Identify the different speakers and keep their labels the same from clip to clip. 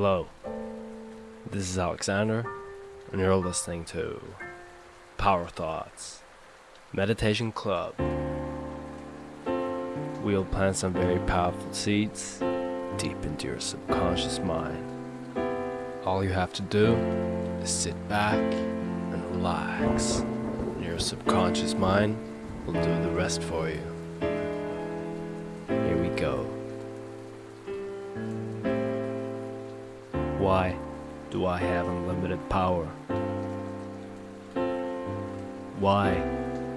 Speaker 1: Hello, this is Alexander, and you're listening to Power Thoughts Meditation Club. We'll plant some very powerful seeds deep into your subconscious mind. All you have to do is sit back and relax, and your subconscious mind will do the rest for you. Why do I have unlimited power? Why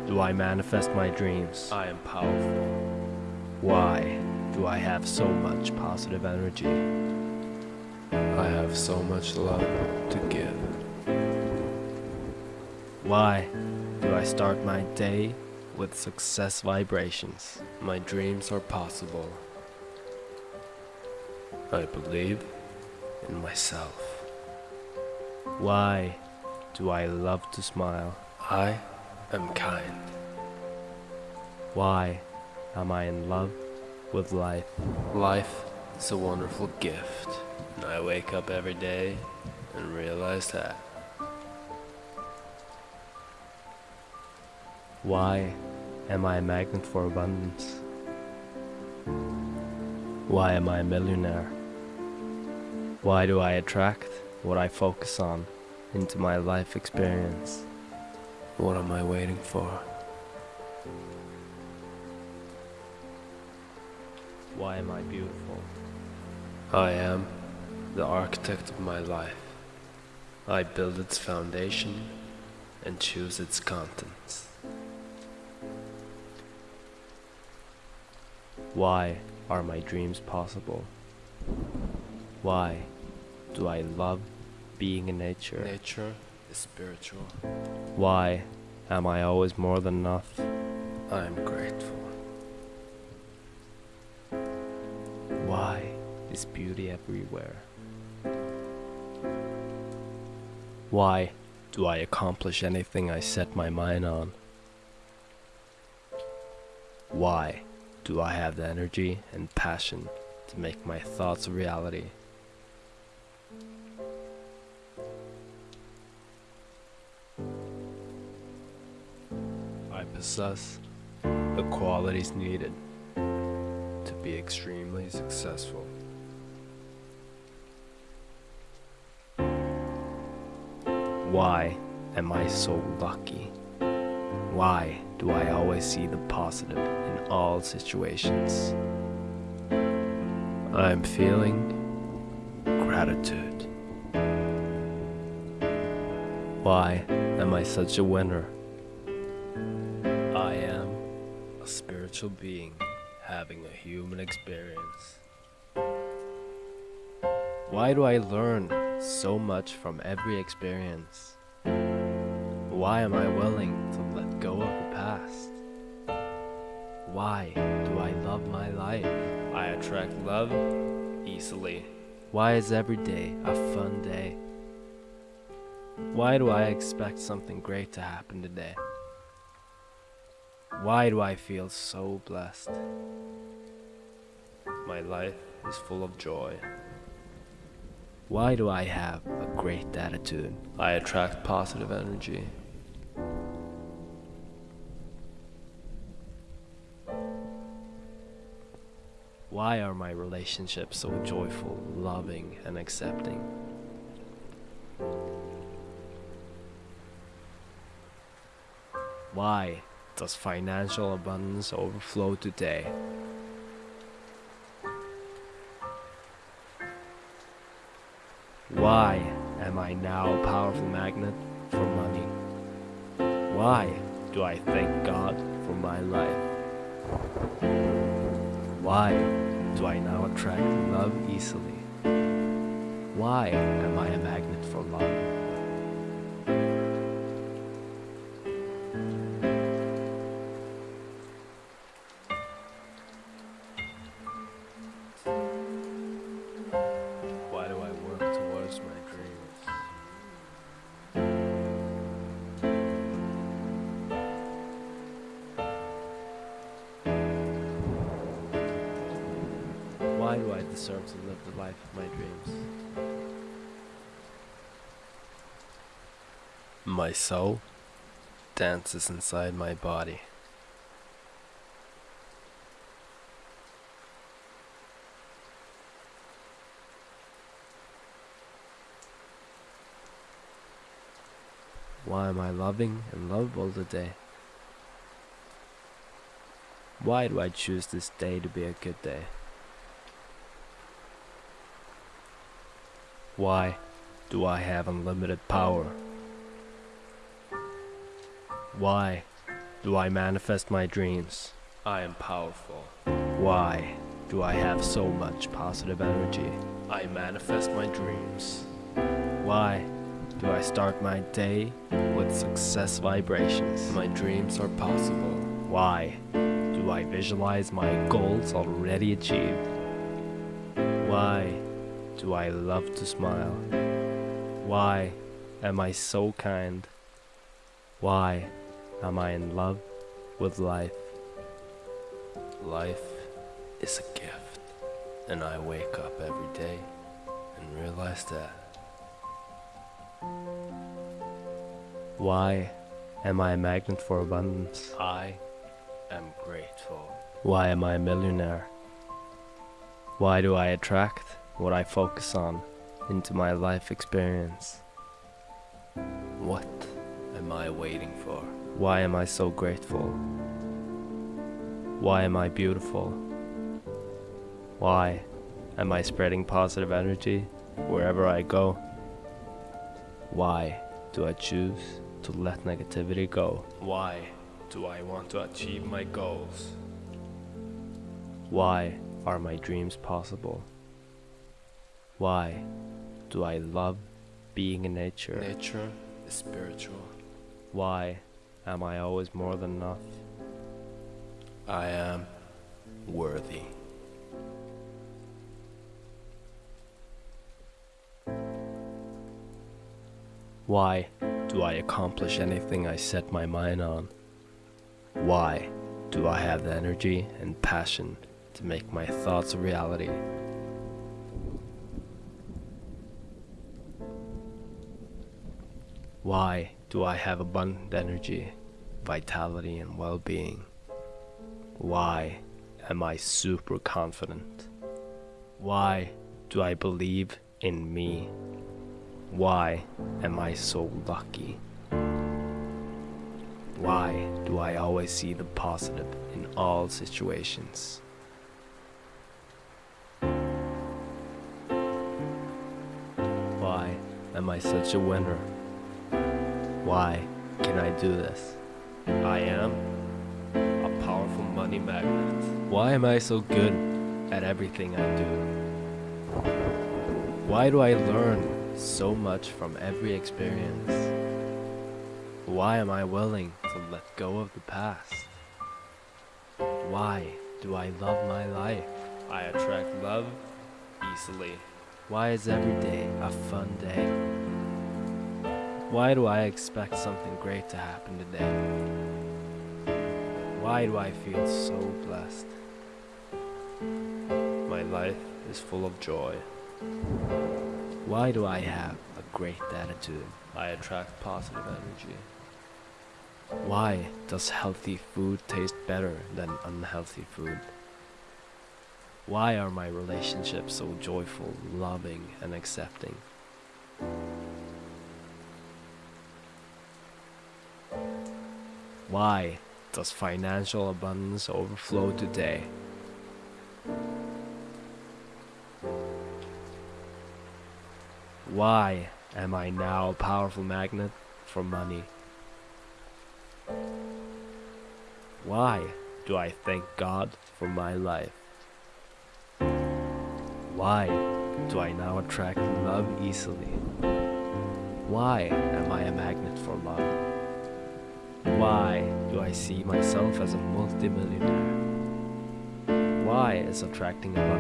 Speaker 1: do I manifest my dreams? I am powerful. Why do I have so much positive energy? I have so much love to give. Why do I start my day with success vibrations? My dreams are possible. I believe in myself. Why do I love to smile? I am kind. Why am I in love with life? Life is a wonderful gift, and I wake up every day and realize that. Why am I a magnet for abundance? Why am I a millionaire? Why do I attract what I focus on into my life experience? What am I waiting for? Why am I beautiful? I am the architect of my life. I build its foundation and choose its contents. Why are my dreams possible? Why do I love being in nature? Nature is spiritual. Why am I always more than enough? I am grateful. Why is beauty everywhere? Why do I accomplish anything I set my mind on? Why do I have the energy and passion to make my thoughts a reality? I possess the qualities needed to be extremely successful. Why am I so lucky? Why do I always see the positive in all situations? I'm feeling gratitude. Why am I such a winner? I am a spiritual being having a human experience. Why do I learn so much from every experience? Why am I willing to let go of the past? Why do I love my life? I attract love easily. Why is every day a fun day? Why do I expect something great to happen today? Why do I feel so blessed? My life is full of joy. Why do I have a great attitude? I attract positive energy. Why are my relationships so joyful, loving, and accepting? Why does financial abundance overflow today? Why am I now a powerful magnet for money? Why do I thank God for my life? Why do I now attract love easily? Why am I a magnet for love? Why do I deserve to live the life of my dreams? My soul dances inside my body. Why am I loving and lovable today? Why do I choose this day to be a good day? Why do I have unlimited power? Why do I manifest my dreams? I am powerful. Why do I have so much positive energy? I manifest my dreams. Why do I start my day with success vibrations? My dreams are possible. Why do I visualize my goals already achieved? Why do I love to smile? Why am I so kind? Why am I in love with life? Life is a gift, and I wake up every day and realize that. Why am I a magnet for abundance? I am grateful. Why am I a millionaire? Why do I attract what I focus on into my life experience? What am I waiting for? Why am I so grateful? Why am I beautiful? Why am I spreading positive energy wherever I go? Why do I choose to let negativity go? Why do I want to achieve my goals? Why are my dreams possible? Why do I love being in nature? Nature is spiritual. Why am I always more than enough? I am worthy. Why do I accomplish anything I set my mind on? Why do I have the energy and passion to make my thoughts a reality? Why do I have abundant energy, vitality, and well being? Why am I super confident? Why do I believe in me? Why am I so lucky? Why do I always see the positive in all situations? Why am I such a winner? Why can I do this? I am a powerful money magnet. Why am I so good at everything I do? Why do I learn so much from every experience. Why am I willing to let go of the past? Why do I love my life? I attract love easily. Why is every day a fun day? Why do I expect something great to happen today? Why do I feel so blessed? My life is full of joy. Why do I have a great attitude? I attract positive energy. Why does healthy food taste better than unhealthy food? Why are my relationships so joyful, loving, and accepting? Why does financial abundance overflow today? Why am I now a powerful magnet for money? Why do I thank God for my life? Why do I now attract love easily? Why am I a magnet for love? Why do I see myself as a multimillionaire? Why is attracting love